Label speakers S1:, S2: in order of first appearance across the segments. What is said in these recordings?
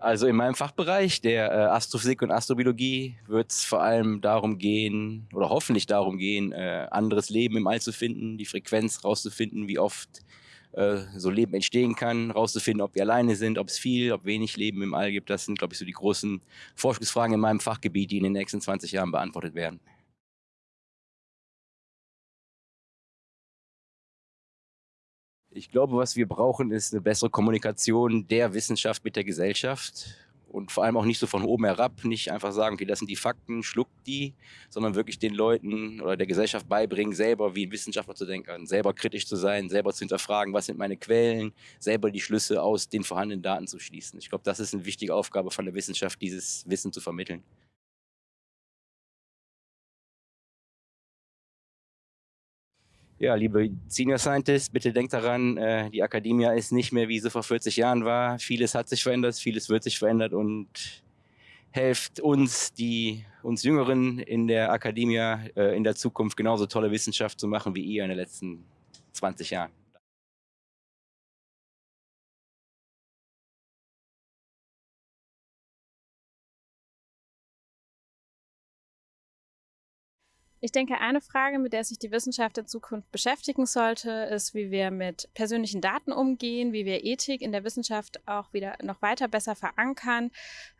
S1: Also in meinem Fachbereich der äh, Astrophysik und Astrobiologie wird es vor allem darum gehen oder hoffentlich darum gehen, äh, anderes Leben im All zu finden, die Frequenz rauszufinden, wie oft äh, so Leben entstehen kann, rauszufinden, ob wir alleine sind, ob es viel, ob wenig Leben im All gibt. Das sind, glaube ich, so die großen Forschungsfragen in meinem Fachgebiet, die in den nächsten 20 Jahren beantwortet werden. Ich glaube, was wir brauchen, ist eine bessere Kommunikation der Wissenschaft mit der Gesellschaft und vor allem auch nicht so von oben herab, nicht einfach sagen, okay, das sind die Fakten, schluckt die, sondern wirklich den Leuten oder der Gesellschaft beibringen, selber wie ein Wissenschaftler zu denken, selber kritisch zu sein, selber zu hinterfragen, was sind meine Quellen, selber die Schlüsse aus den vorhandenen Daten zu schließen. Ich glaube, das ist eine wichtige Aufgabe von der Wissenschaft, dieses Wissen zu vermitteln. Ja, liebe Senior Scientists, bitte denkt daran, äh, die Akademie ist nicht mehr, wie sie vor 40 Jahren war. Vieles hat sich verändert, vieles wird sich verändert und helft uns, die uns Jüngeren in der Akademie äh, in der Zukunft genauso tolle Wissenschaft zu machen wie ihr in den letzten 20 Jahren.
S2: Ich denke, eine Frage, mit der sich die Wissenschaft in Zukunft beschäftigen sollte, ist, wie wir mit persönlichen Daten umgehen, wie wir Ethik in der Wissenschaft auch wieder noch weiter besser verankern,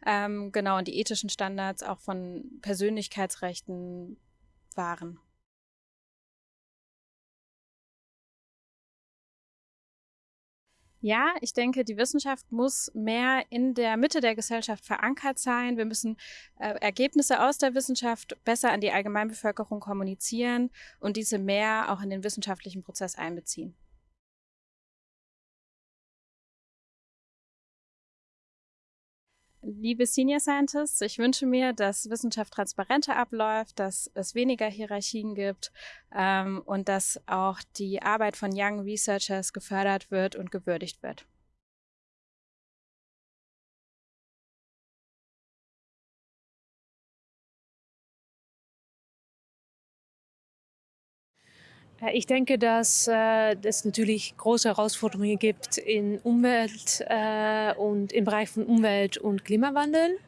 S2: ähm, genau, und die ethischen Standards auch von Persönlichkeitsrechten wahren. Ja, ich denke, die Wissenschaft muss mehr in der Mitte der Gesellschaft verankert sein. Wir müssen äh, Ergebnisse aus der Wissenschaft besser an die Allgemeinbevölkerung kommunizieren und diese mehr auch in den wissenschaftlichen Prozess einbeziehen. Liebe Senior Scientists, ich wünsche mir, dass Wissenschaft transparenter abläuft, dass es weniger Hierarchien gibt ähm, und dass auch die Arbeit von Young Researchers gefördert wird und gewürdigt wird.
S3: Ich denke, dass äh, es natürlich große Herausforderungen gibt in Umwelt äh, und im Bereich von Umwelt und Klimawandel.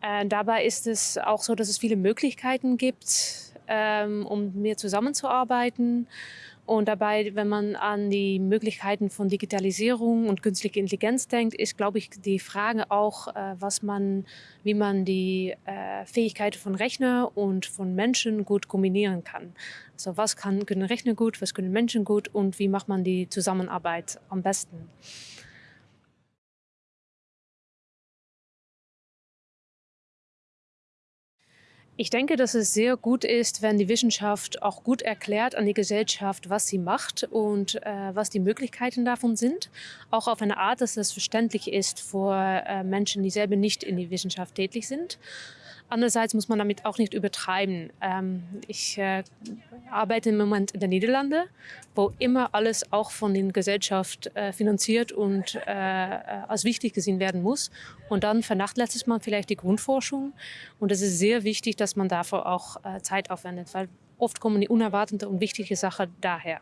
S3: Äh, dabei ist es auch so, dass es viele Möglichkeiten gibt, ähm, um mehr zusammenzuarbeiten und dabei, wenn man an die Möglichkeiten von Digitalisierung und künstlicher Intelligenz denkt, ist, glaube ich, die Frage auch, äh, was man, wie man die äh, Fähigkeiten von Rechner und von Menschen gut kombinieren kann. Also was kann, können Rechner gut, was können Menschen gut und wie macht man die Zusammenarbeit am besten. Ich denke, dass es sehr gut ist, wenn die Wissenschaft auch gut erklärt an die Gesellschaft, was sie macht und äh, was die Möglichkeiten davon sind. Auch auf eine Art, dass es verständlich ist für äh, Menschen, die selber nicht in die Wissenschaft tätig sind. Andererseits muss man damit auch nicht übertreiben. Ähm, ich äh, arbeite im Moment in den Niederlanden, wo immer alles auch von der Gesellschaft äh, finanziert und äh, als wichtig gesehen werden muss. Und dann vernachlässigt man vielleicht die Grundforschung. Und es ist sehr wichtig, dass man dafür auch äh, Zeit aufwendet, weil oft kommen die unerwartete und wichtige Sachen daher.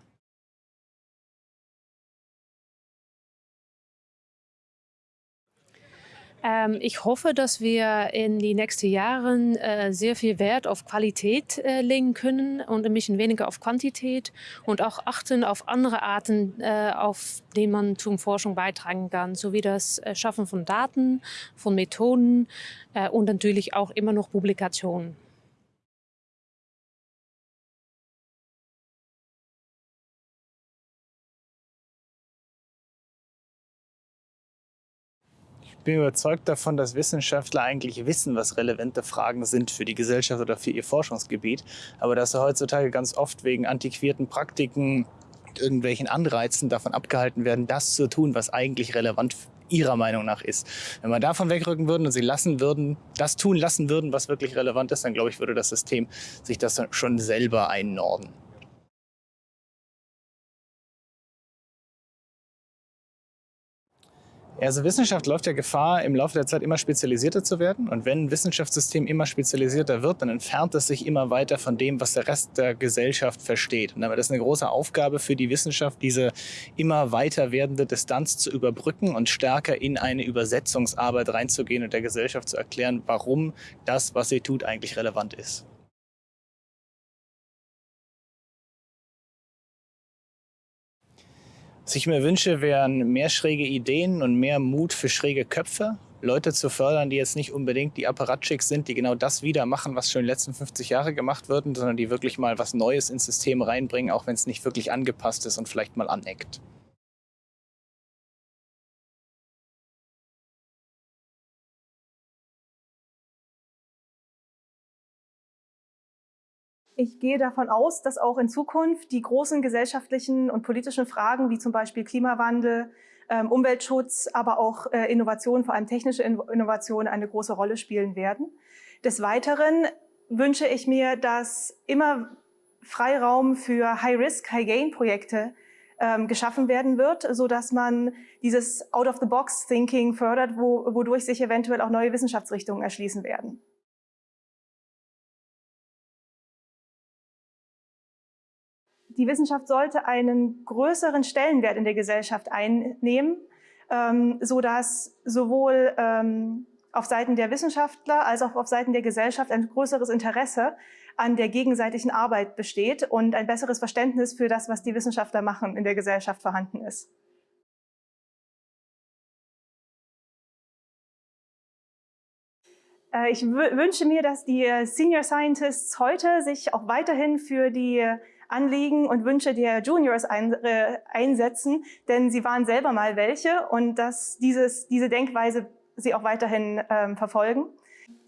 S3: Ähm, ich hoffe, dass wir in die nächsten Jahren äh, sehr viel Wert auf Qualität äh, legen können und ein bisschen weniger auf Quantität und auch achten auf andere Arten, äh, auf denen man zum Forschung beitragen kann, sowie das äh, Schaffen von Daten, von Methoden äh, und natürlich auch immer noch Publikationen.
S4: Bin überzeugt davon, dass Wissenschaftler eigentlich wissen, was relevante Fragen sind für die Gesellschaft oder für ihr Forschungsgebiet. Aber dass sie heutzutage ganz oft wegen antiquierten Praktiken, irgendwelchen Anreizen davon abgehalten werden, das zu tun, was eigentlich relevant ihrer Meinung nach ist. Wenn wir davon wegrücken würden und sie lassen würden, das tun lassen würden, was wirklich relevant ist, dann glaube ich, würde das System sich das schon selber einnorden. Also Wissenschaft läuft ja Gefahr, im Laufe der Zeit immer spezialisierter zu werden. Und wenn ein Wissenschaftssystem immer spezialisierter wird, dann entfernt es sich immer weiter von dem, was der Rest der Gesellschaft versteht. Und damit ist eine große Aufgabe für die Wissenschaft, diese immer weiter werdende Distanz zu überbrücken und stärker in eine Übersetzungsarbeit reinzugehen und der Gesellschaft zu erklären, warum das, was sie tut, eigentlich relevant ist. Was ich mir wünsche, wären mehr schräge Ideen und mehr Mut für schräge Köpfe. Leute zu fördern, die jetzt nicht unbedingt die Apparatschicks sind, die genau das wieder machen, was schon in den letzten 50 Jahren gemacht wird, sondern die wirklich mal was Neues ins System reinbringen, auch wenn es nicht wirklich angepasst ist und vielleicht mal aneckt.
S5: Ich gehe davon aus, dass auch in Zukunft die großen gesellschaftlichen und politischen Fragen wie zum Beispiel Klimawandel, ähm, Umweltschutz, aber auch äh, Innovation, vor allem technische Innovation, eine große Rolle spielen werden. Des Weiteren wünsche ich mir, dass immer Freiraum für High-Risk, High-Gain-Projekte ähm, geschaffen werden wird, so dass man dieses Out-of-the-Box-Thinking fördert, wo, wodurch sich eventuell auch neue Wissenschaftsrichtungen erschließen werden. Die Wissenschaft sollte einen größeren Stellenwert in der Gesellschaft einnehmen, ähm, so dass sowohl ähm, auf Seiten der Wissenschaftler als auch auf Seiten der Gesellschaft ein größeres Interesse an der gegenseitigen Arbeit besteht und ein besseres Verständnis für das, was die Wissenschaftler machen, in der Gesellschaft vorhanden ist. Äh, ich wünsche mir, dass die Senior Scientists heute sich auch weiterhin für die Anliegen und Wünsche der Juniors ein, äh, einsetzen, denn sie waren selber mal welche und dass dieses, diese Denkweise sie auch weiterhin ähm, verfolgen.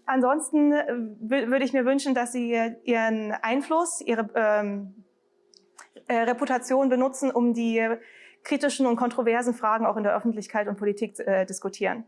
S5: Ansonsten äh, würde ich mir wünschen, dass sie ihren Einfluss, ihre ähm, äh, Reputation benutzen, um die kritischen und kontroversen Fragen auch in der Öffentlichkeit und Politik äh, diskutieren.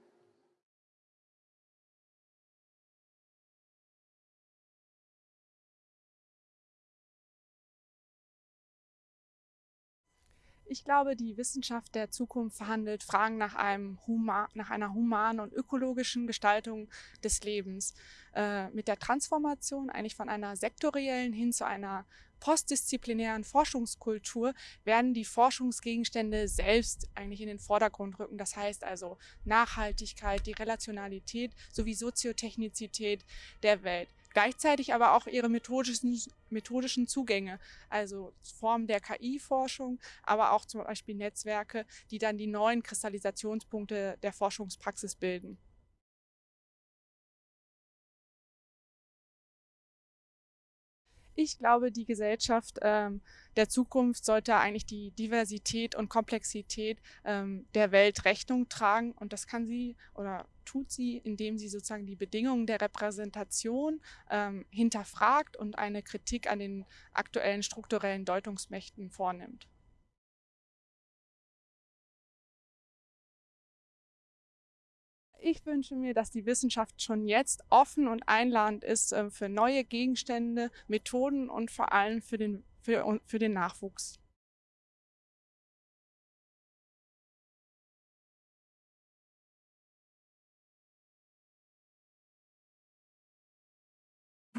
S6: Ich glaube, die Wissenschaft der Zukunft verhandelt Fragen nach, einem Huma nach einer humanen und ökologischen Gestaltung des Lebens. Äh, mit der Transformation eigentlich von einer sektoriellen hin zu einer postdisziplinären Forschungskultur werden die Forschungsgegenstände selbst eigentlich in den Vordergrund rücken. Das heißt also Nachhaltigkeit, die Relationalität sowie Soziotechnizität der Welt gleichzeitig aber auch ihre methodischen, methodischen Zugänge, also Formen der KI-Forschung, aber auch zum Beispiel Netzwerke, die dann die neuen Kristallisationspunkte der Forschungspraxis bilden. Ich glaube, die Gesellschaft ähm, der Zukunft sollte eigentlich die Diversität und Komplexität ähm, der Welt Rechnung tragen. Und das kann sie oder tut sie, indem sie sozusagen die Bedingungen der Repräsentation ähm, hinterfragt und eine Kritik an den aktuellen strukturellen Deutungsmächten vornimmt. Ich wünsche mir, dass die Wissenschaft schon jetzt offen und einladend ist äh, für neue Gegenstände, Methoden und vor allem für den, für, für den Nachwuchs.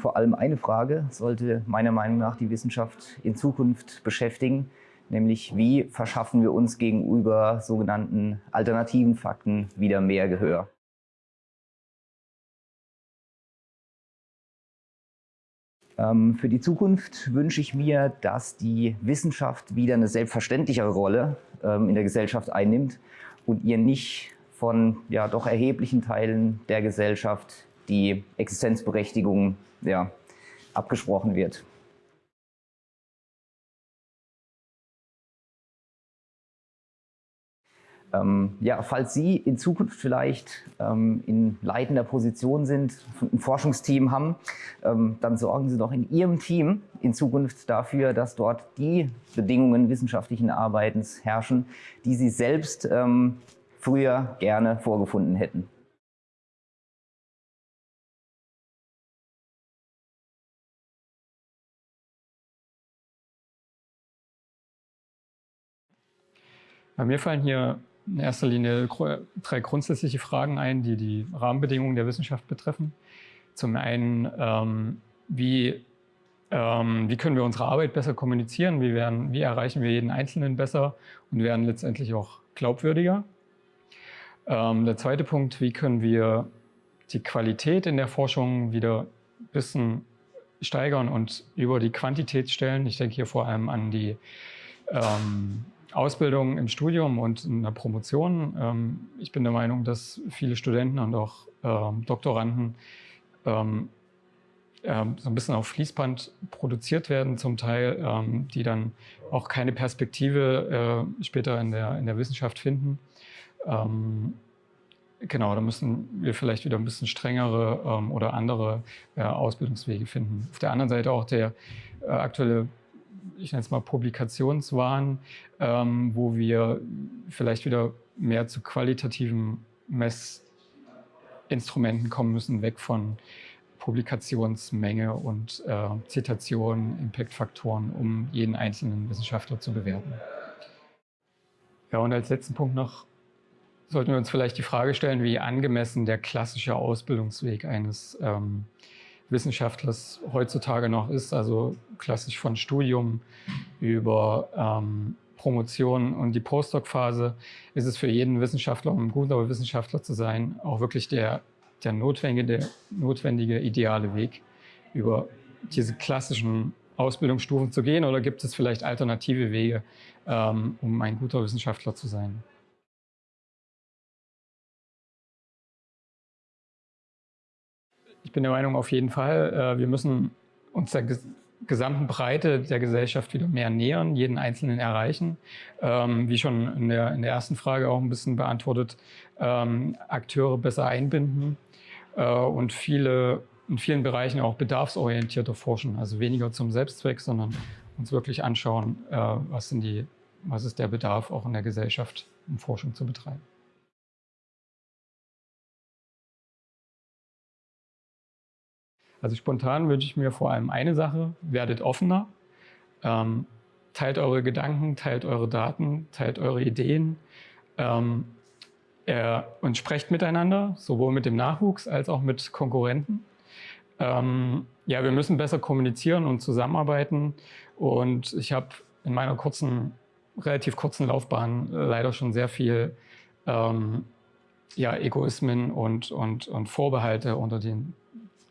S7: Vor allem eine Frage sollte meiner Meinung nach die Wissenschaft in Zukunft beschäftigen, nämlich wie verschaffen wir uns gegenüber sogenannten alternativen Fakten wieder mehr Gehör. Ähm, für die Zukunft wünsche ich mir, dass die Wissenschaft wieder eine selbstverständlichere Rolle ähm, in der Gesellschaft einnimmt und ihr nicht von ja, doch erheblichen Teilen der Gesellschaft die Existenzberechtigung ja, abgesprochen wird. Ähm, ja, falls Sie in Zukunft vielleicht ähm, in leitender Position sind, ein Forschungsteam haben, ähm, dann sorgen Sie doch in Ihrem Team in Zukunft dafür, dass dort die Bedingungen wissenschaftlichen Arbeitens herrschen, die Sie selbst ähm, früher gerne vorgefunden hätten.
S8: Mir fallen hier in erster Linie drei grundsätzliche Fragen ein, die die Rahmenbedingungen der Wissenschaft betreffen. Zum einen, ähm, wie, ähm, wie können wir unsere Arbeit besser kommunizieren, wie, werden, wie erreichen wir jeden Einzelnen besser und werden letztendlich auch glaubwürdiger. Ähm, der zweite Punkt, wie können wir die Qualität in der Forschung wieder ein bisschen steigern und über die Quantität stellen. Ich denke hier vor allem an die ähm, Ausbildung im Studium und in der Promotion. Ähm, ich bin der Meinung, dass viele Studenten und auch ähm, Doktoranden ähm, äh, so ein bisschen auf Fließband produziert werden, zum Teil, die dann auch keine Perspektive äh, später in der, in der Wissenschaft finden. Genau, da müssen wir vielleicht wieder ein bisschen strengere oder andere äh, Ausbildungswege finden. Auf der anderen Seite auch der äh, aktuelle ich nenne es mal Publikationswahn, ähm, wo wir vielleicht wieder mehr zu qualitativen Messinstrumenten kommen müssen, weg von Publikationsmenge und äh, Zitationen, Impactfaktoren, um jeden einzelnen Wissenschaftler zu bewerten. Ja, und als letzten Punkt noch sollten wir uns vielleicht die Frage stellen, wie angemessen der klassische Ausbildungsweg eines ähm, Wissenschaftlers heutzutage noch ist, also klassisch von Studium über ähm, Promotion und die Postdoc-Phase, ist es für jeden Wissenschaftler, um ein guter Wissenschaftler zu sein, auch wirklich der, der, notwendige, der notwendige ideale Weg, über diese klassischen Ausbildungsstufen zu gehen oder gibt es vielleicht alternative Wege, ähm, um ein guter Wissenschaftler zu sein? Ich bin der Meinung, auf jeden Fall, äh, wir müssen uns der gesamten Breite der Gesellschaft wieder mehr nähern, jeden Einzelnen erreichen. Ähm, wie schon in der, in der ersten Frage auch ein bisschen beantwortet, ähm, Akteure besser einbinden äh, und viele, in vielen Bereichen auch bedarfsorientierter forschen. Also weniger zum Selbstzweck, sondern uns wirklich anschauen, äh, was, sind die, was ist der Bedarf auch in der Gesellschaft, um Forschung zu betreiben. Also spontan wünsche ich mir vor allem eine Sache, werdet offener, ähm, teilt eure Gedanken, teilt eure Daten, teilt eure Ideen ähm, äh, und sprecht miteinander, sowohl mit dem Nachwuchs als auch mit Konkurrenten. Ähm, ja, wir müssen besser kommunizieren und zusammenarbeiten und ich habe in meiner kurzen, relativ kurzen Laufbahn leider schon sehr viel ähm, ja, Egoismen und, und, und Vorbehalte unter den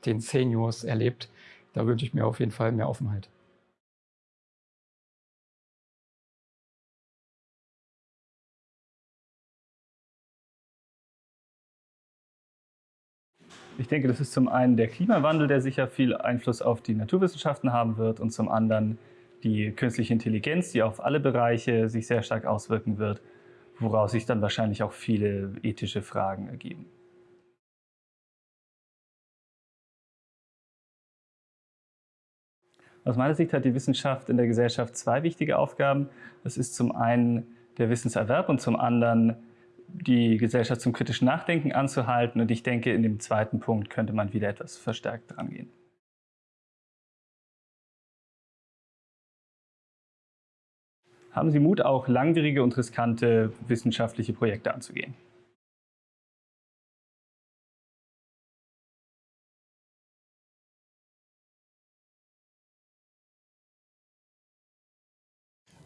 S8: den Seniors erlebt. Da wünsche ich mir auf jeden Fall mehr Offenheit.
S9: Ich denke, das ist zum einen der Klimawandel, der sicher viel Einfluss auf die Naturwissenschaften haben wird und zum anderen die künstliche Intelligenz, die auf alle Bereiche sich sehr stark auswirken wird, woraus sich dann wahrscheinlich auch viele ethische Fragen ergeben. Aus meiner Sicht hat die Wissenschaft in der Gesellschaft zwei wichtige Aufgaben. Das ist zum einen der Wissenserwerb und zum anderen die Gesellschaft zum kritischen Nachdenken anzuhalten. Und ich denke, in dem zweiten Punkt könnte man wieder etwas verstärkt rangehen. Haben Sie Mut, auch langwierige und riskante wissenschaftliche Projekte anzugehen?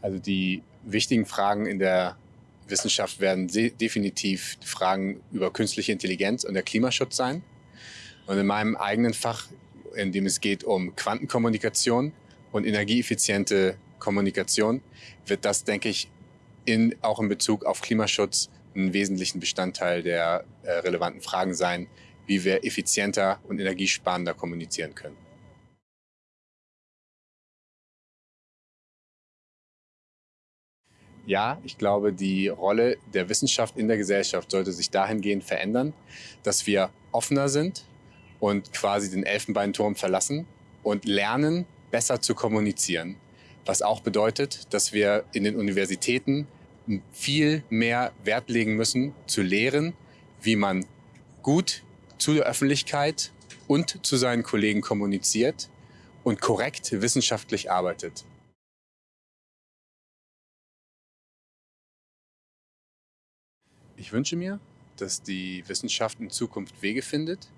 S10: Also die wichtigen Fragen in der Wissenschaft werden definitiv Fragen über künstliche Intelligenz und der Klimaschutz sein. Und in meinem eigenen Fach, in dem es geht um Quantenkommunikation und energieeffiziente Kommunikation, wird das, denke ich, in, auch in Bezug auf Klimaschutz einen wesentlichen Bestandteil der äh, relevanten Fragen sein, wie wir effizienter und energiesparender kommunizieren können. Ja, ich glaube, die Rolle der Wissenschaft in der Gesellschaft sollte sich dahingehend verändern, dass wir offener sind und quasi den Elfenbeinturm verlassen und lernen, besser zu kommunizieren. Was auch bedeutet, dass wir in den Universitäten viel mehr Wert legen müssen, zu lehren, wie man gut zu der Öffentlichkeit und zu seinen Kollegen kommuniziert und korrekt wissenschaftlich arbeitet. Ich wünsche mir, dass die Wissenschaft in Zukunft Wege findet,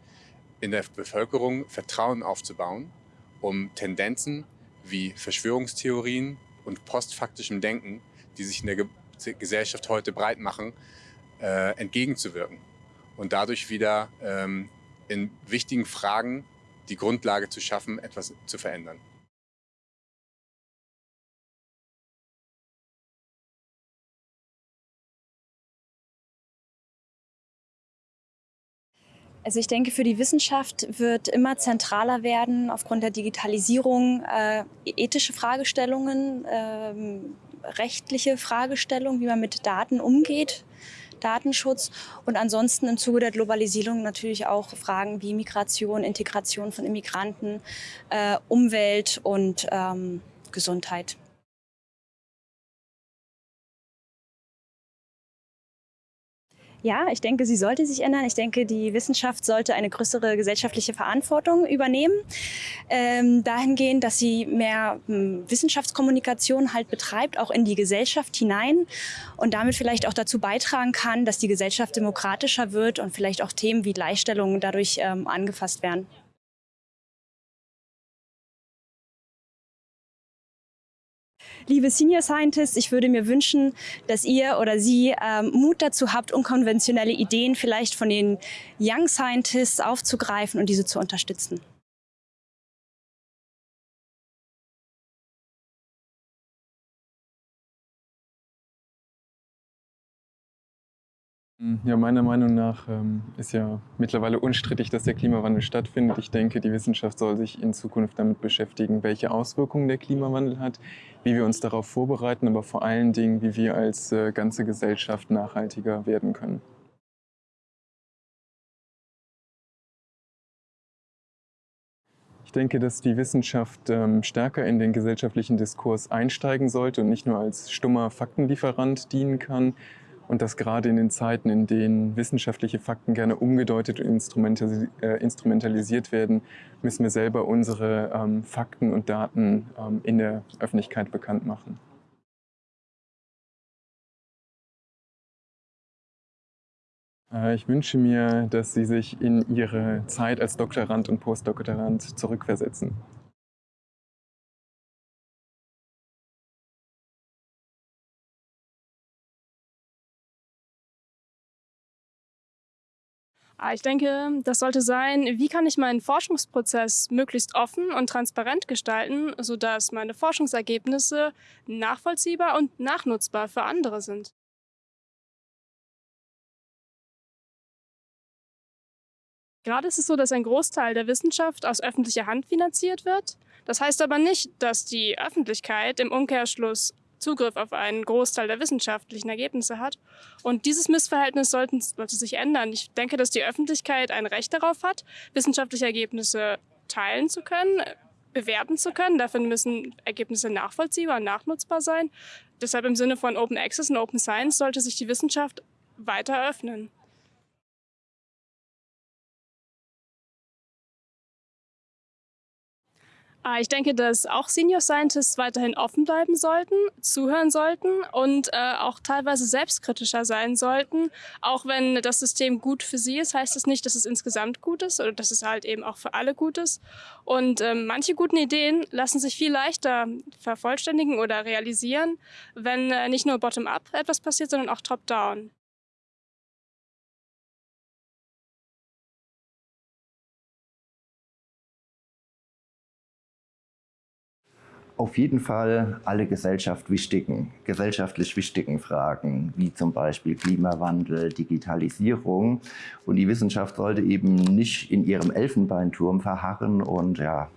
S10: in der Bevölkerung Vertrauen aufzubauen, um Tendenzen wie Verschwörungstheorien und postfaktischem Denken, die sich in der Ge Gesellschaft heute breit machen, äh, entgegenzuwirken und dadurch wieder ähm, in wichtigen Fragen die Grundlage zu schaffen, etwas zu verändern.
S11: Also ich denke, für die Wissenschaft wird immer zentraler werden, aufgrund der Digitalisierung, äh, ethische Fragestellungen, äh, rechtliche Fragestellungen, wie man mit Daten umgeht, Datenschutz und ansonsten im Zuge der Globalisierung natürlich auch Fragen wie Migration, Integration von Immigranten, äh, Umwelt und ähm, Gesundheit. Ja, ich denke, sie sollte sich ändern. Ich denke, die Wissenschaft sollte eine größere gesellschaftliche Verantwortung übernehmen. Ähm, dahingehend, dass sie mehr hm, Wissenschaftskommunikation halt betreibt, auch in die Gesellschaft hinein und damit vielleicht auch dazu beitragen kann, dass die Gesellschaft demokratischer wird und vielleicht auch Themen wie Gleichstellung dadurch ähm, angefasst werden. Liebe Senior Scientists, ich würde mir wünschen, dass ihr oder Sie ähm, Mut dazu habt, unkonventionelle Ideen vielleicht von den Young Scientists aufzugreifen und diese zu unterstützen.
S12: Ja, meiner Meinung nach ähm, ist ja mittlerweile unstrittig, dass der Klimawandel stattfindet. Ich denke, die Wissenschaft soll sich in Zukunft damit beschäftigen, welche Auswirkungen der Klimawandel hat, wie wir uns darauf vorbereiten, aber vor allen Dingen, wie wir als äh, ganze Gesellschaft nachhaltiger werden können. Ich denke, dass die Wissenschaft ähm, stärker in den gesellschaftlichen Diskurs einsteigen sollte und nicht nur als stummer Faktenlieferant dienen kann, und dass gerade in den Zeiten, in denen wissenschaftliche Fakten gerne umgedeutet und äh, instrumentalisiert werden, müssen wir selber unsere ähm, Fakten und Daten ähm, in der Öffentlichkeit bekannt machen. Äh, ich wünsche mir, dass Sie sich in Ihre Zeit als Doktorand und Postdoktorand zurückversetzen.
S13: Ich denke, das sollte sein, wie kann ich meinen Forschungsprozess möglichst offen und transparent gestalten, sodass meine Forschungsergebnisse nachvollziehbar und nachnutzbar für andere sind. Gerade ist es so, dass ein Großteil der Wissenschaft aus öffentlicher Hand finanziert wird. Das heißt aber nicht, dass die Öffentlichkeit im Umkehrschluss Zugriff auf einen Großteil der wissenschaftlichen Ergebnisse hat. Und dieses Missverhältnis sollten, sollte sich ändern. Ich denke, dass die Öffentlichkeit ein Recht darauf hat, wissenschaftliche Ergebnisse teilen zu können, bewerten zu können. Dafür müssen Ergebnisse nachvollziehbar und nachnutzbar sein. Deshalb im Sinne von Open Access und Open Science sollte sich die Wissenschaft weiter öffnen. Ich denke, dass auch Senior Scientists weiterhin offen bleiben sollten, zuhören sollten und äh, auch teilweise selbstkritischer sein sollten. Auch wenn das System gut für sie ist, heißt es das nicht, dass es insgesamt gut ist oder dass es halt eben auch für alle gut ist. Und äh, manche guten Ideen lassen sich viel leichter vervollständigen oder realisieren, wenn äh, nicht nur bottom-up etwas passiert, sondern auch top-down.
S14: Auf jeden Fall alle Gesellschaft wichtigen, gesellschaftlich wichtigen Fragen, wie zum Beispiel Klimawandel, Digitalisierung. Und die Wissenschaft sollte eben nicht in ihrem Elfenbeinturm verharren und ja,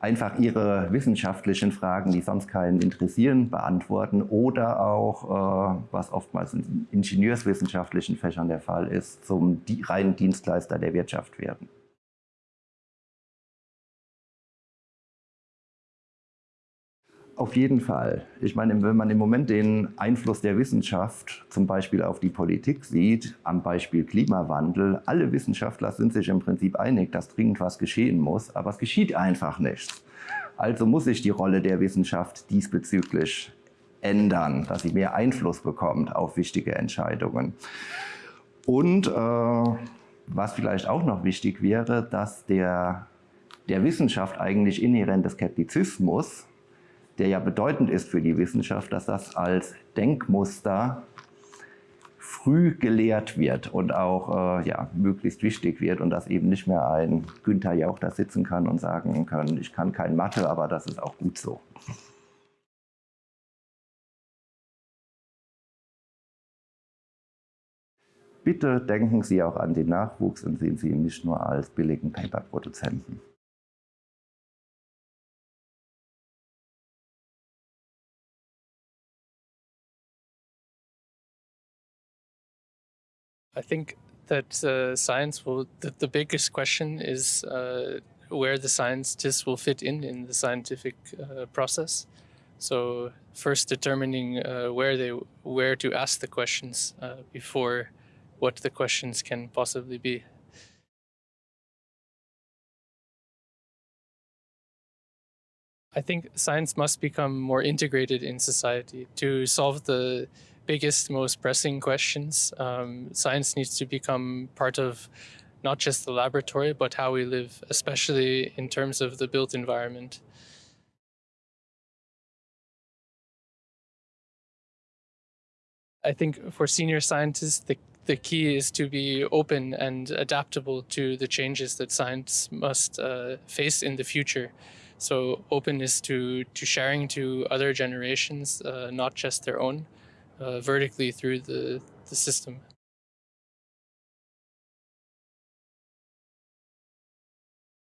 S14: einfach ihre wissenschaftlichen Fragen, die sonst keinen interessieren, beantworten oder auch, äh, was oftmals in ingenieurswissenschaftlichen Fächern der Fall ist, zum reinen Dienstleister der Wirtschaft werden. Auf jeden Fall. Ich meine, wenn man im Moment den Einfluss der Wissenschaft zum Beispiel auf die Politik sieht, am Beispiel Klimawandel, alle Wissenschaftler sind sich im Prinzip einig, dass dringend was geschehen muss, aber es geschieht einfach nichts. Also muss sich die Rolle der Wissenschaft diesbezüglich ändern, dass sie mehr Einfluss bekommt auf wichtige Entscheidungen. Und äh, was vielleicht auch noch wichtig wäre, dass der, der Wissenschaft eigentlich inhärente Skeptizismus, der ja bedeutend ist für die Wissenschaft, dass das als Denkmuster früh gelehrt wird und auch äh, ja, möglichst wichtig wird und dass eben nicht mehr ein Günther Jauch da sitzen kann und sagen kann, ich kann kein Mathe, aber das ist auch gut so. Bitte denken Sie auch an den Nachwuchs und sehen Sie ihn nicht nur als billigen Paper-Produzenten.
S15: I think that uh, science will, the, the, biggest question is uh, where the scientists will fit in in the scientific uh, process. So first determining uh, where they where to ask the questions uh, before what the questions can possibly be. I think science must become more integrated in society to solve the biggest, most pressing questions. Um, science needs to become part of not just the laboratory, but how we live, especially in terms of the built environment. I think for senior scientists, the the key is to be open and adaptable to the changes that science must uh, face in the future. So openness to, to sharing to other generations, uh, not just their own, uh, vertically through the, the system.